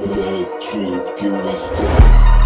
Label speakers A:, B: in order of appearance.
A: Bad trip, give me stop.